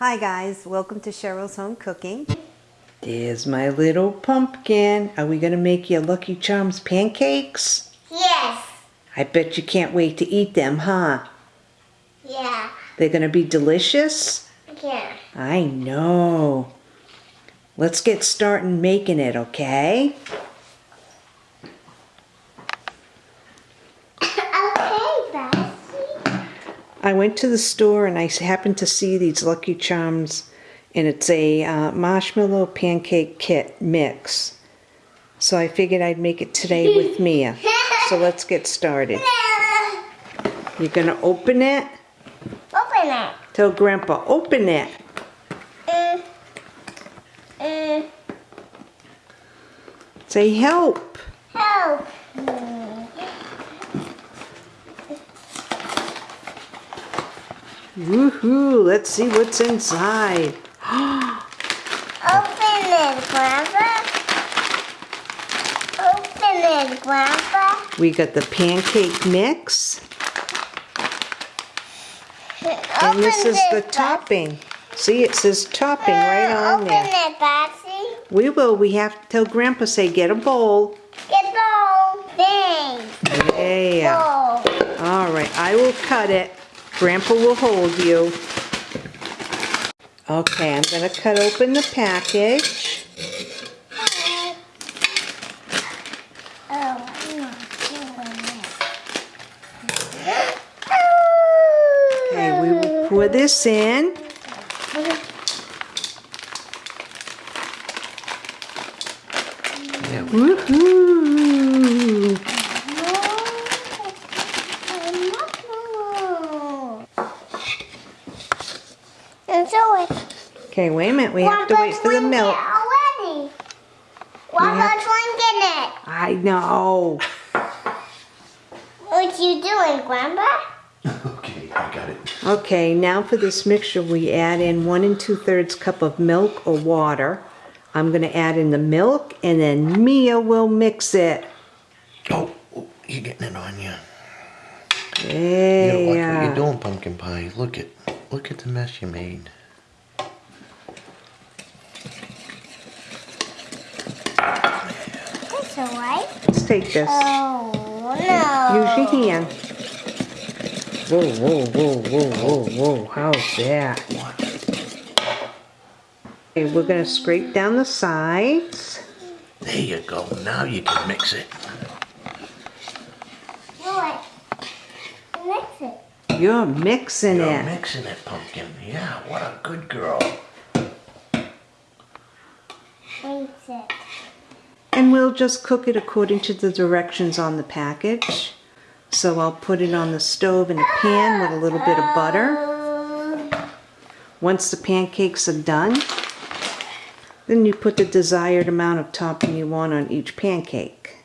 Hi guys, welcome to Cheryl's Home Cooking. There's my little pumpkin. Are we gonna make you Lucky Charms pancakes? Yes. I bet you can't wait to eat them, huh? Yeah. They're gonna be delicious? Yeah. I know. Let's get started making it, okay? okay, I went to the store and I happened to see these Lucky Charms and it's a uh, marshmallow pancake kit mix. So I figured I'd make it today with Mia. So let's get started. You're gonna open it? Open it. Tell Grandpa, open it. Mm. Mm. Say help. Help. Mm. Woohoo, let's see what's inside. Open it, Grandpa. Open it, Grandpa. We got the pancake mix. And this Open is the it, topping. See, it says topping right uh, on Open there. it, Bessie. We will. We have to tell Grandpa, say, get a bowl. Get a bowl. Thanks. Yeah. Bowl. All right, I will cut it. Grandpa will hold you. Okay, I'm going to cut open the package. Oh, I'm not doing it. Okay, we will pour this in. Woohoo! And so it. Okay, wait a minute. We have to wait for the milk. Already. One have- more drinking it. I know. What you doing, Grandpa? Okay, I got it. Okay, now for this mixture, we add in one and two thirds cup of milk or water. I'm going to add in the milk and then Mia will mix it. Oh, oh, you're getting it on you. You don't like what you're doing, pumpkin pie. Look at, look at the mess you made. That's alright. Let's take this. Oh no. Use your hand. Whoa, whoa, whoa, whoa, whoa, whoa. How's that? Okay, we're going to scrape down the sides. There you go. Now you can mix it. Do it. Mix it. You're mixing You're it. mixing it, pumpkin. Yeah, what a good girl. Mix it. And we'll just cook it according to the directions on the package. So I'll put it on the stove in a pan with a little bit of butter. Once the pancakes are done, then you put the desired amount of topping you want on each pancake.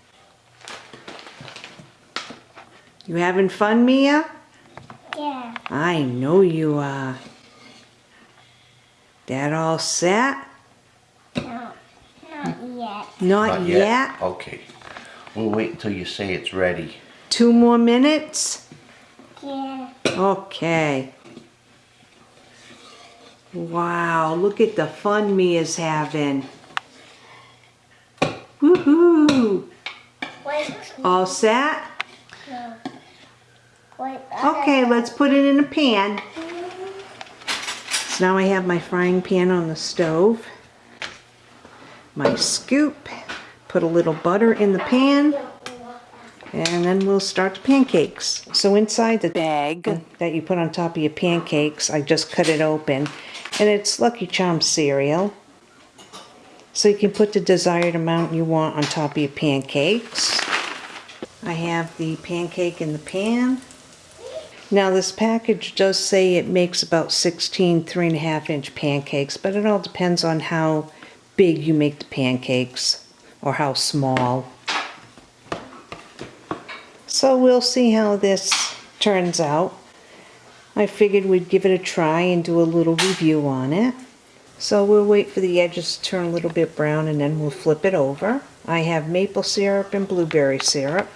You having fun, Mia? yeah. I know you are. That all set? No. Not yet. Not, Not yet. Okay. We'll wait until you say it's ready. Two more minutes? Yeah. Okay. Wow, look at the fun Mia's having. Woohoo! All set? No. Wait. Okay, let's put it in a pan. So now I have my frying pan on the stove. My scoop. Put a little butter in the pan. And then we'll start the pancakes. So inside the bag that you put on top of your pancakes, I just cut it open. And it's Lucky Charms cereal. So you can put the desired amount you want on top of your pancakes. I have the pancake in the pan. Now this package does say it makes about 16 three and a half inch pancakes, but it all depends on how big you make the pancakes or how small. So we'll see how this turns out. I figured we'd give it a try and do a little review on it. So we'll wait for the edges to turn a little bit brown and then we'll flip it over. I have maple syrup and blueberry syrup.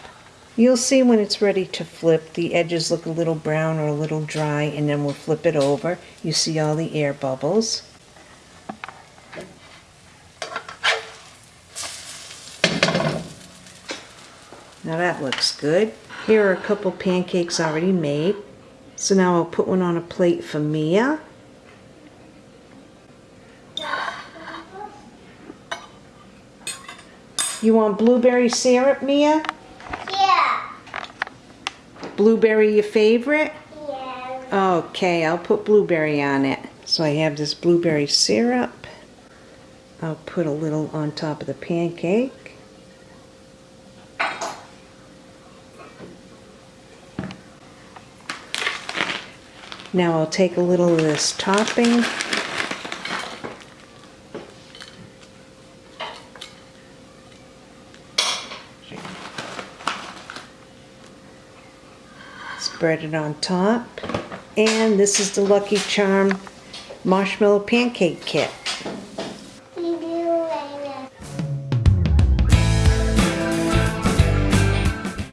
You'll see when it's ready to flip, the edges look a little brown or a little dry, and then we'll flip it over. You see all the air bubbles. Now that looks good. Here are a couple pancakes already made. So now I'll put one on a plate for Mia. You want blueberry syrup, Mia? Yeah. Blueberry your favorite? Yeah. Okay, I'll put blueberry on it. So I have this blueberry syrup. I'll put a little on top of the pancake. Now I'll take a little of this topping. Spread it on top. And this is the Lucky Charm Marshmallow Pancake Kit.